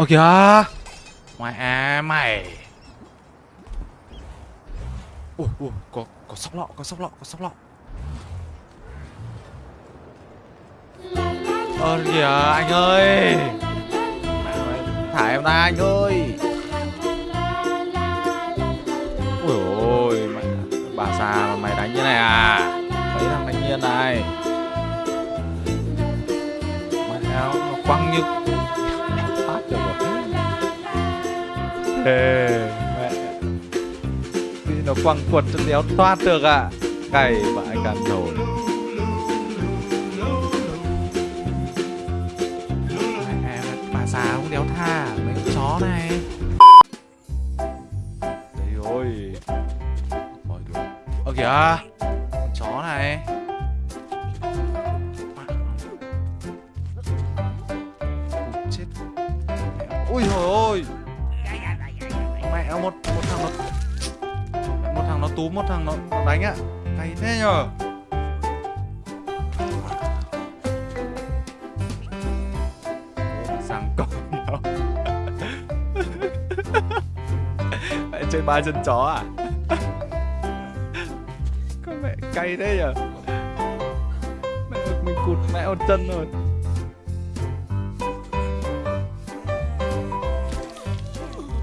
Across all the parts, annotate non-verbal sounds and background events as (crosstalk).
Ơ kìa. Mày à mày. Ui ui có có sóc lọ có sóc lọ có sóc lọ. Ơ kìa anh ơi. Thả em ra anh ơi. Ui ôi mày, Bà già mà mày đánh như này à? Mấy thằng thanh niên này. Mẹ áo nó quăng như được rồi Ê, mẹ Thì nó quăng quật cho đéo thoát được à Cày vãi cả nồi. Mẹ bà già không đéo tha Mấy con chó này. Rồi Thôi được Ơ kìa túm một thằng nó, nó đánh ạ. Hay thế nhờ? Sáng cỏ nhau (laughs) Mẹ chơi ba chân chó à? Con mẹ cay thế nhờ? Mẹ mình cụt mẹ một chân rồi.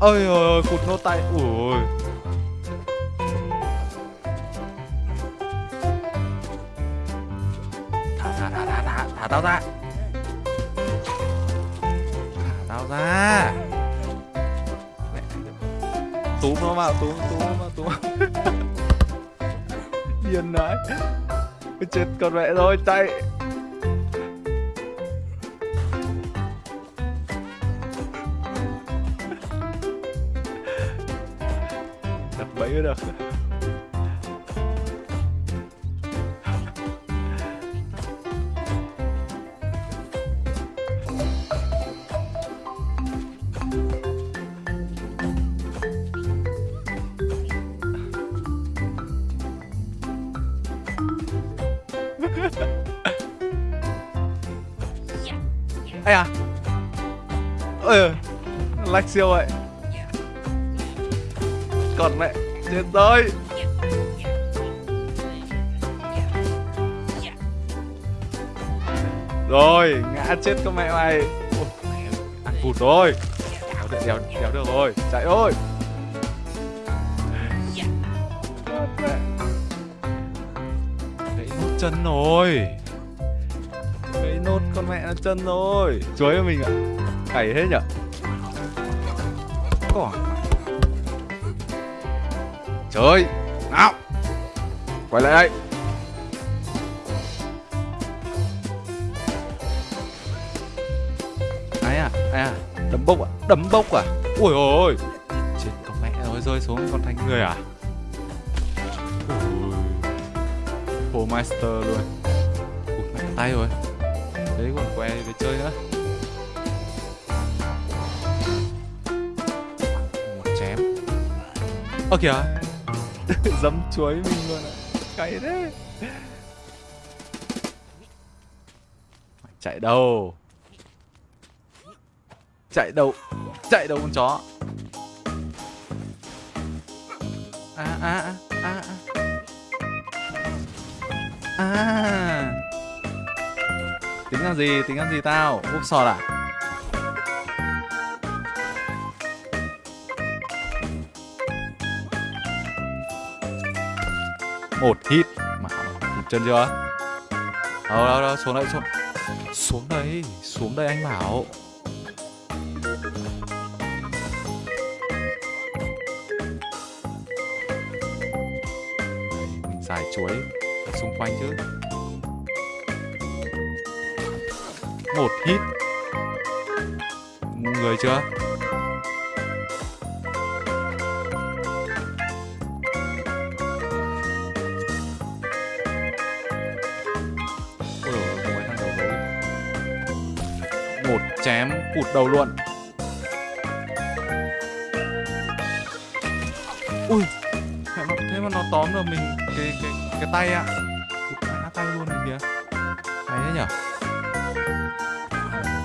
Ôi ôi ôi cụt nốt tay. Ui thả tao ra. Thả tao ra. Mẹ. túm nó vào túm túm nó vào túm điên đấy chết con mẹ rồi chạy. (laughs) Đập bẫy được? Ây à Ôi Lách siêu vậy. Còn mẹ Chết rồi. Rồi Ngã chết con mẹ mày. Ôi, Ăn vụt rồi. Đéo đéo, đéo được rồi. Chạy thôi. Chân rồi. Gãy nốt con mẹ nó chân rồi. Chuối mình ạ. Cày hết nhở? Còn Chơi Nào. Quay lại đây. Ai à? Ai à? Đấm bốc à? Đấm bốc à? Ui ôi Chết con mẹ rồi rơi xuống con thành người à Pro Master luôn. Ui, mẹ tay rồi. Đấy còn que để chơi nữa. Một chém. Ơ, kìa. (laughs) Dấm chuối mình luôn ạ. Cay thế. Mày chạy đâu? Chạy đâu? Chạy đâu con chó? À à à à À à. Tính làm gì, tính làm gì tao? Úp sọt à? Một hit. Mà hụt chân chưa? Đâu đâu đâu xuống đây xuống. Xuống đây xuống đây anh bảo. Đây, mình xài chuối xung quanh chứ. Một hit. Người chưa? Đầu Một chém cụt đầu luôn. Ui Thế mà nó tóm được mình cái cái cái tay ạ à. tay luôn này kìa. Hay thế nhở?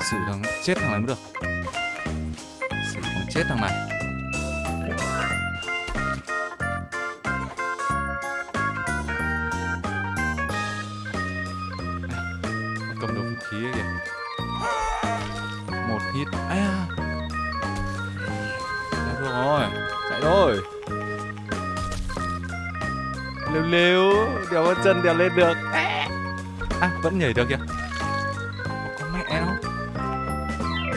Xử thằng chết thằng này mới được. Xử thằng chết thằng này. Cầm được vũ khí ấy kìa. Một hit. À Chạy được rồi chạy rồi lêu con chân đèo lên được. À vẫn nhảy được kìa. Có mẹ nó.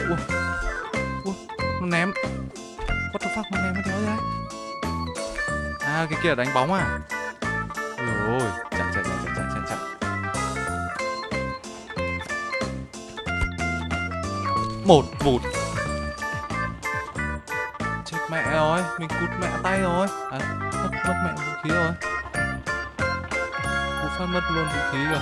Ủa. Ủa, nó ném. What the fuck nó ném cái thế ra. À cái kia là đánh bóng à? Ôi ôi chạy chạy chạy chạy chạy chạy một một chết mẹ rồi mình cụt mẹ tay rồi. À mất mất mẹ vũ khí rồi một phát mất luôn vũ khí rồi.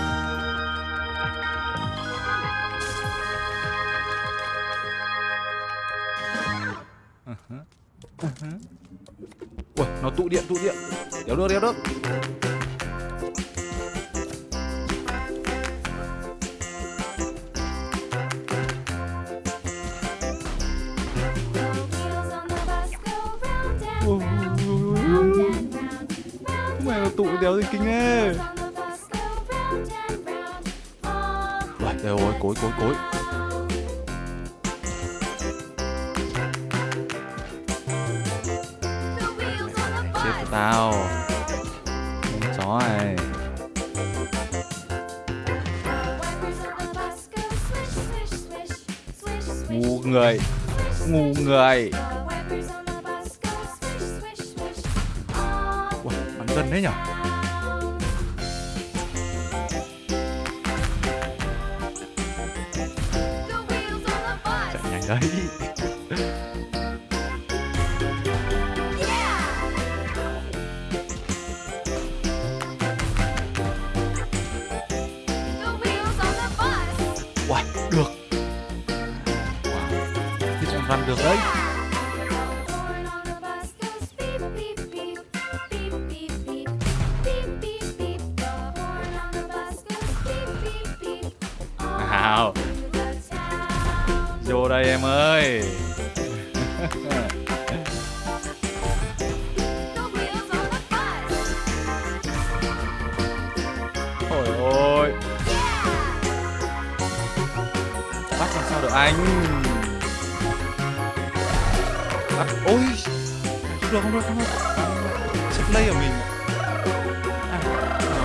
Ừ ừ. Ui, nó tụ điện, tụ điện. Đéo được, đéo được Ui, ui, ui, ui, tụ đéo gì kinh ấy đều rồi, cối, cối, cối Chết của tao. Chó này Ngu người. Ngu người. Ui, bắn gần đấy nhở? Được. Wow, Thế chúng run được đấy.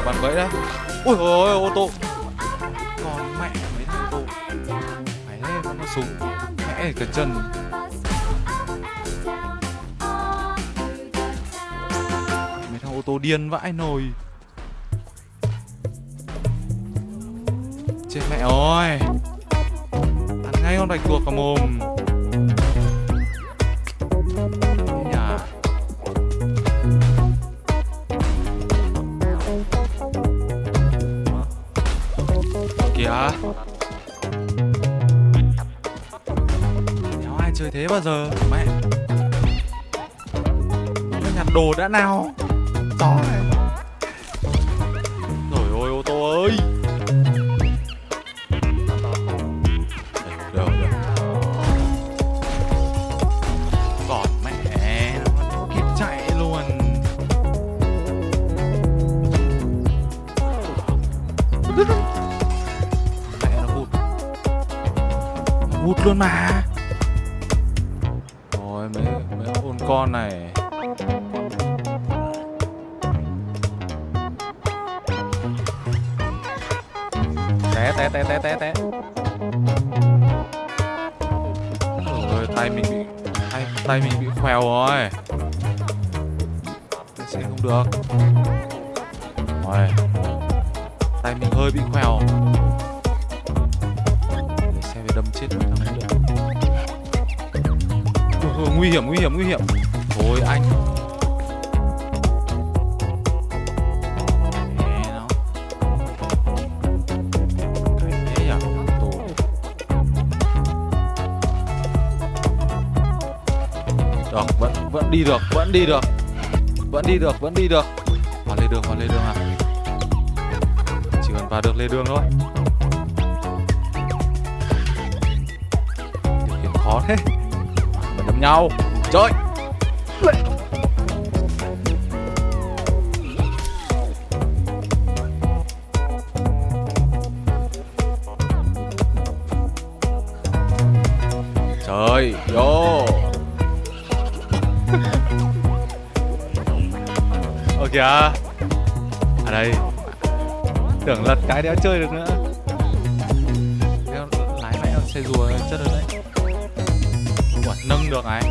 Bắn bẫy đấy. Ui ôi, ô tô. Còn mẹ mấy thằng ô tô. Mày lên nó súng Mẹ cẩn chân. Mấy thằng ô tô điên vãi nồi. Chết mẹ ơi. Ăn ngay con bạch tuộc vào mồm. Thế bao giờ, Mẹ? Nhặt đồ đã nào? Chó này. Rồi ôi ô tô ơi. Mẹ, nó chạy luôn. Mẹ nó hụt. Hụt luôn mà. Con này. Té té té té té té. Ôi, tay mình bị tay tay mình bị khèo rồi. Sẽ không được. Rồi. Tay mình hơi bị khèo. Xe về đâm chết mấy được. Nguy hiểm nguy hiểm nguy hiểm thôi anh nó. Được, vẫn vẫn đi được, vẫn đi được. Vẫn đi được, vẫn đi được. Vào lề đường, vào lề đường à? Chỉ cần vào được lề đường thôi. Điều khiển khó thế. Mà đâm nhau. Trời Trời Vô. (laughs) Ơ kìa À đây. Tưởng lật cái đéo chơi được nữa. Đéo lái mẹ xe rùa chất rồi đấy. Ủa, nâng được này.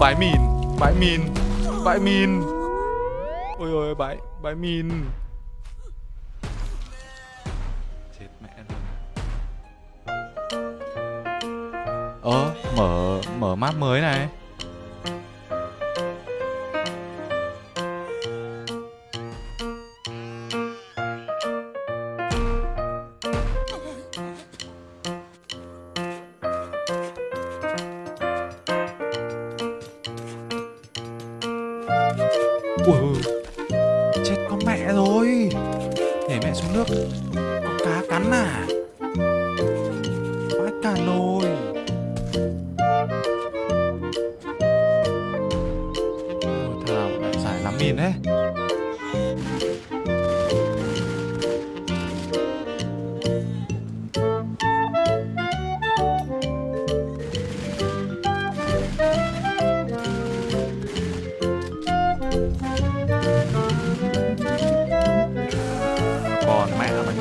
Bãi mìn Bãi mìn Bãi mìn. Ôi ôi, bãi, bãi mìn. Chết mẹ luôn. Ờ, mở, mở map mới này. Ui, chết con mẹ rồi. Nhảy mẹ xuống nước. Con cá cắn à?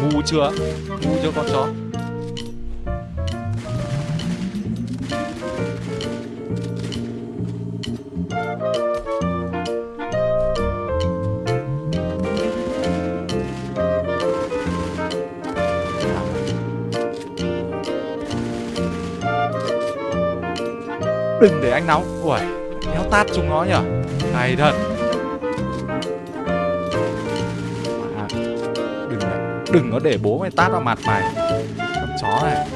Ngu chưa? Ngu chưa con chó. Đừng để anh nóng. Ui, kéo tát chúng nó nhở? Hay thật. Đừng có để bố mày tát vào mặt mày. Con chó này.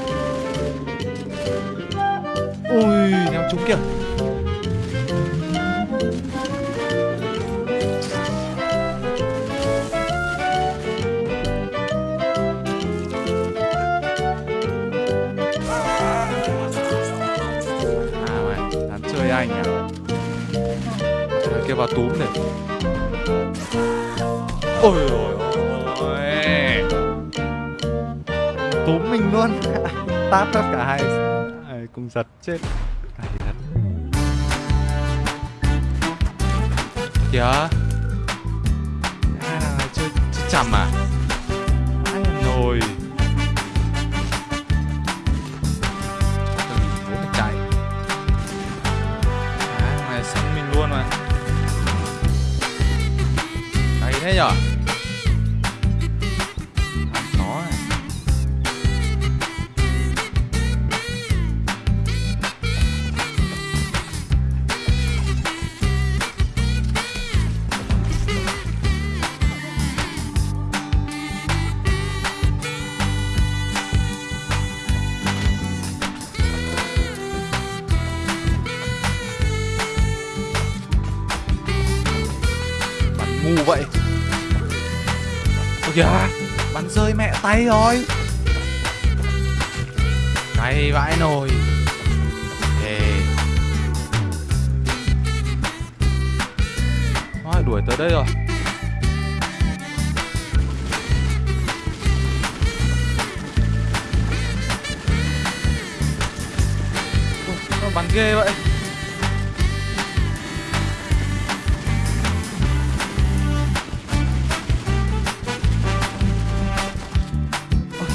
Ui ném trúng kìa. À mày chơi anh nhá Thằng kia vào túm này. Ôi ôi ôi. Túm mình luôn. (laughs) Tát tất cả hai. À, cùng giật chết. Cày thật. Kìa. Hai thằng này chơi chơi chằm à ai rồi Tôi nhìn tay rồi. Cay vãi nồi. Ê Thôi đuổi tới đây rồi. Ôi, Nó bắn ghê vậy.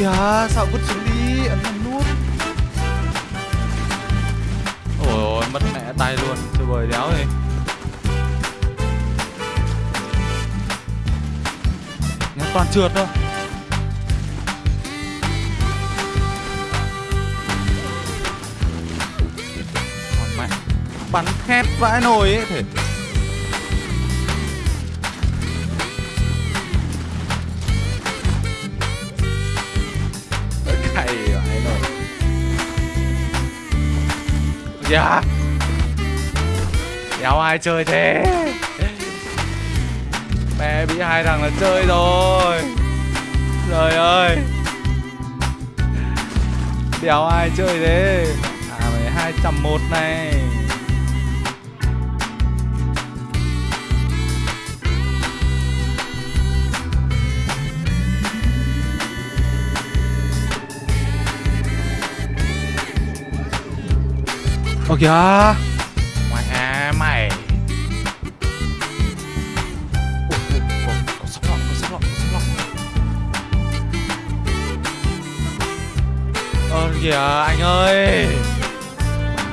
Kìa, sao vứt xuống đi, ấn vào nút. Ôi ôi, mất mẹ tay luôn, chơi bời đéo đi nghe toàn trượt thôi. Còn mẹ, bắn khét vãi nồi ấy thể Dạ đéo ai chơi thế? Mẹ bị hai thằng là chơi rồi. Trời ơi. Đéo ai chơi thế? À mày hai trăm một này. Lọc, có sóc lọc Ơ kìa anh ơi.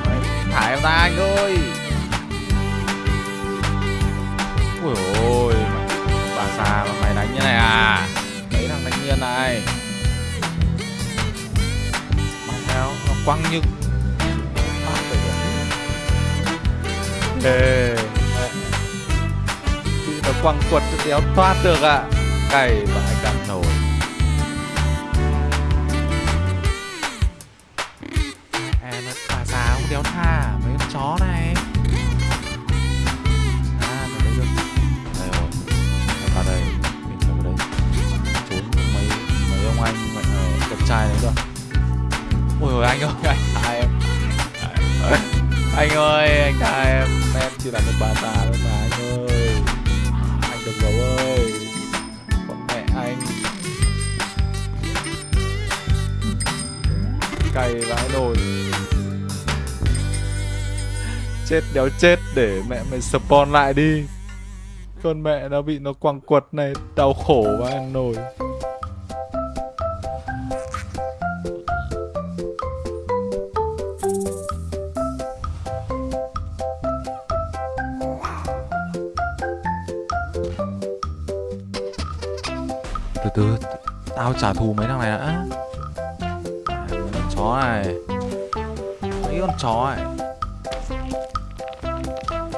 Mày Thả em ra anh ơi. Ui ôi Bà già mà mày đánh như này à? Mấy thằng thanh niên này. Mày theo nó quăng như Ê Chị nó quăng quật cho đéo toát được ạ à. Cày vãi cả nồi nổi ơi. Con mẹ anh. Cày vãi nồi chết đéo chết, để mẹ mày spawn lại đi. Con mẹ nó bị nó quăng quật này, đau khổ vãi ăn nồi từ tao trả thù mấy thằng này đã. À, con chó này. Mấy con chó này.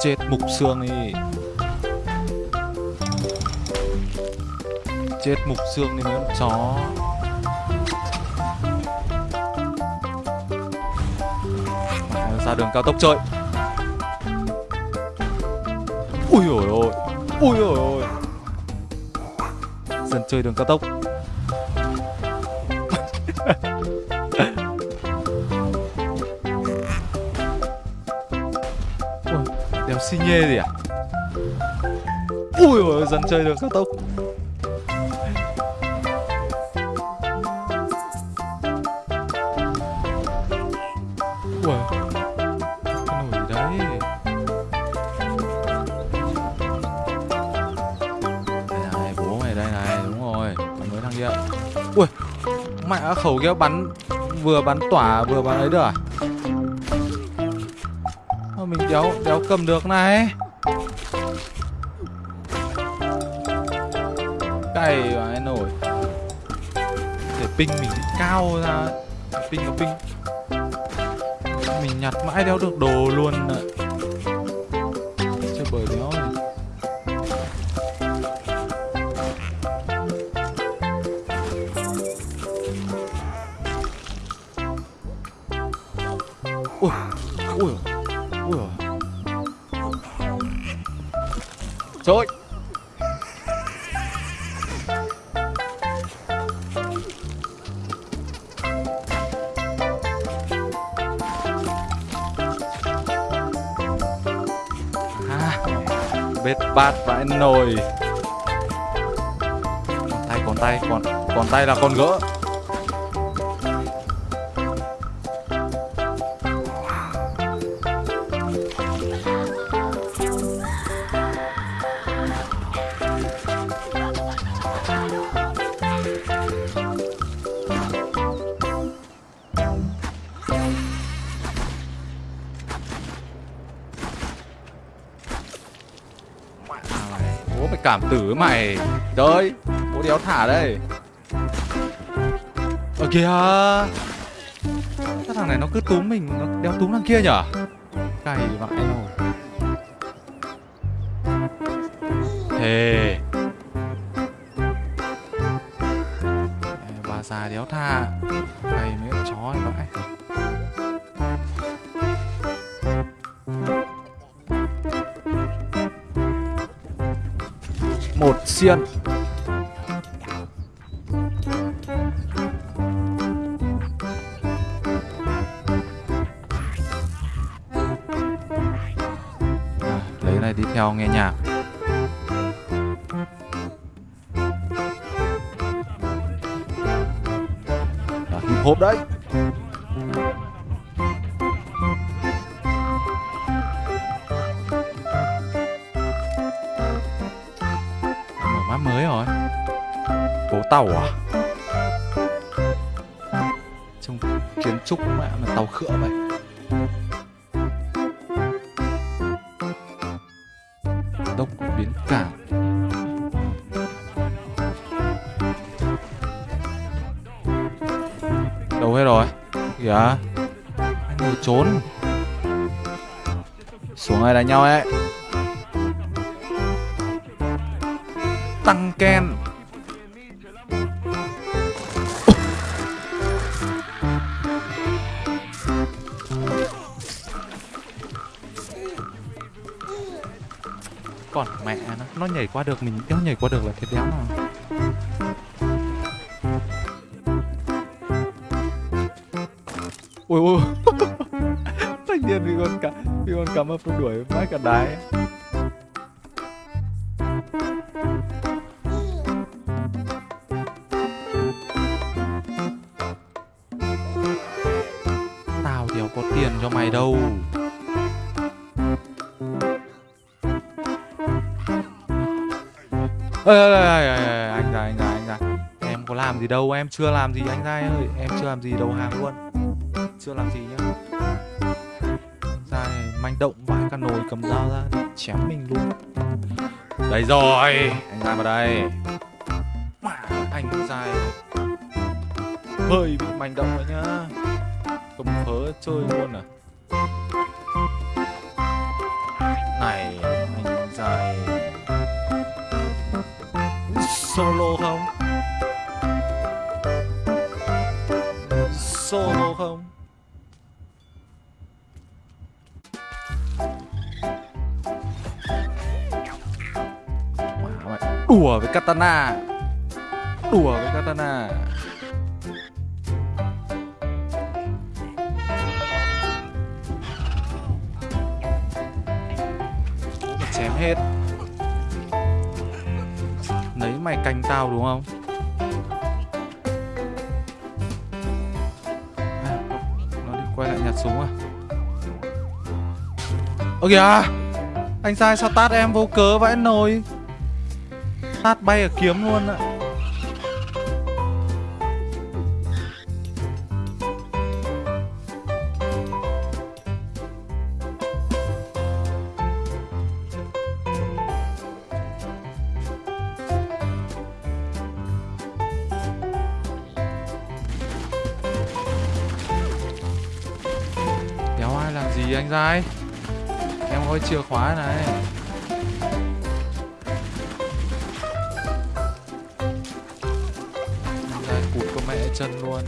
Chết mục xương đi. Chết mục xương đi mấy con chó. Ra đường cao tốc chơi. Ui ôi ôi ui ôi ôi dân chơi đường cao tốc. Ui, đéo xi nhê gì à? Ui ôi, dân chơi đường cao tốc. Mẹ khẩu kia bắn Vừa bắn tỏa vừa bắn ấy được à? Mà mình đéo, đéo cầm được này. Cày vãi nổi. Để ping mình cao ra. Ping có ping Mình nhặt mãi đéo được đồ luôn ạ. Bết bát vãi nồi. Còn tay, còn tay, còn, còn tay là con gỡ. Cảm tử mày. Trời bố đéo thả đây. Ở kìa. Cái thằng này nó cứ túm mình, nó đéo túm thằng kia nhở? Cày vãi rồi. Thề. Bà già đéo tha. Cày mấy con chó này vãi. Xiên. Lấy lấy này đi theo nghe nhạc. À, hip hop đấy. Map mới rồi. Phố tàu à? Trông kiến trúc mẹ mà tàu khựa vậy. Đông biến cảng đâu hết rồi? Kìa. Anh trốn. Xuống ai đánh nhau ấy. Tăng ken. Còn mẹ nó nó nhảy qua được, mình nó nhảy qua được là thiệt đéo nào ui ui (laughs) thanh niên bị con cá, bị con cá mập đuổi, mãi cả đái. Ơi ơi ơi ơi, anh ra anh ra anh ra em có làm gì đâu em chưa làm gì anh ra ơi. Em chưa làm gì đầu hàng luôn. Chưa làm gì nhá. Ra này manh động vãi cả nồi cầm dao ra chém mình luôn. Đây rồi anh ra vào đây. Mà, anh dài hơi bị manh động rồi nhá. Cầm phớ chơi luôn à. Solo không? Solo không? Mày, đùa với katana. Đùa với katana. Chém hết mày canh tao đúng không? À, nó đi quay lại nhặt súng à? Ơ kìa anh sai sao tát em vô cớ vãi nồi? Tát bay ở kiếm luôn ạ. Chìa khóa này. Đây cụt của mẹ chân luôn.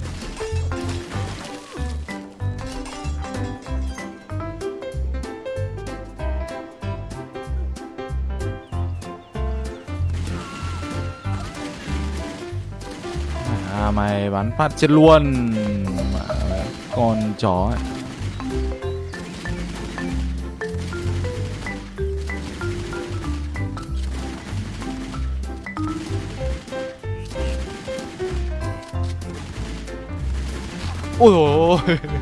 À mày bắn phát chết luôn. Con chó ấy. Ôi dồi (laughs)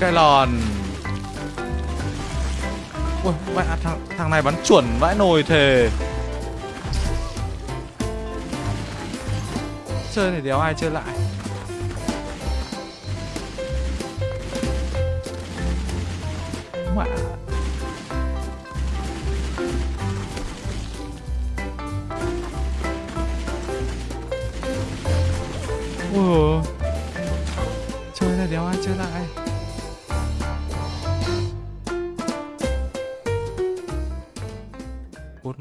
cái lòn Ui, mẹ à, thằng, thằng này bắn chuẩn vãi nồi thề. Chơi này đéo ai chơi lại.